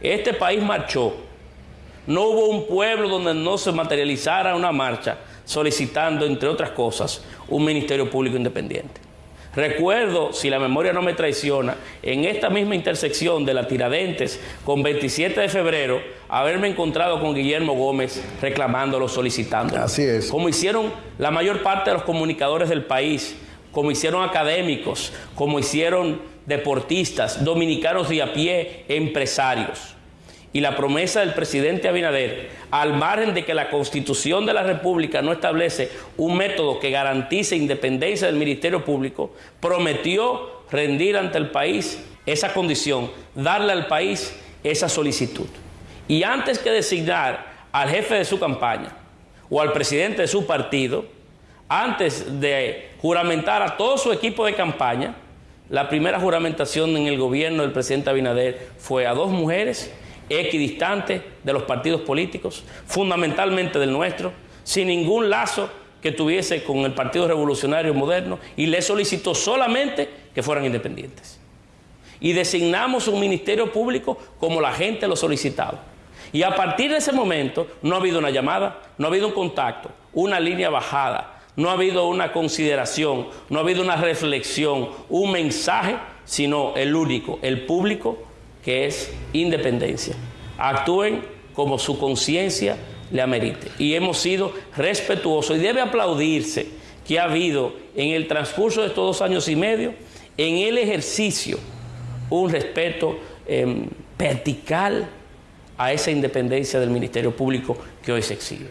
Este país marchó. No hubo un pueblo donde no se materializara una marcha solicitando, entre otras cosas, un Ministerio Público Independiente. Recuerdo, si la memoria no me traiciona, en esta misma intersección de la Tiradentes con 27 de febrero, haberme encontrado con Guillermo Gómez reclamándolo, solicitándolo. Así es. Como hicieron la mayor parte de los comunicadores del país, como hicieron académicos, como hicieron deportistas, dominicanos de a pie, empresarios y la promesa del presidente Abinader, al margen de que la Constitución de la República no establece un método que garantice independencia del Ministerio Público, prometió rendir ante el país esa condición, darle al país esa solicitud. Y antes que designar al jefe de su campaña o al presidente de su partido, antes de juramentar a todo su equipo de campaña, la primera juramentación en el gobierno del presidente Abinader fue a dos mujeres equidistante de los partidos políticos, fundamentalmente del nuestro, sin ningún lazo que tuviese con el Partido Revolucionario Moderno y le solicitó solamente que fueran independientes. Y designamos un ministerio público como la gente lo solicitaba. Y a partir de ese momento no ha habido una llamada, no ha habido un contacto, una línea bajada, no ha habido una consideración, no ha habido una reflexión, un mensaje, sino el único, el público que es independencia. Actúen como su conciencia le amerite. Y hemos sido respetuosos y debe aplaudirse que ha habido en el transcurso de estos dos años y medio, en el ejercicio, un respeto em, vertical a esa independencia del Ministerio Público que hoy se exhibe.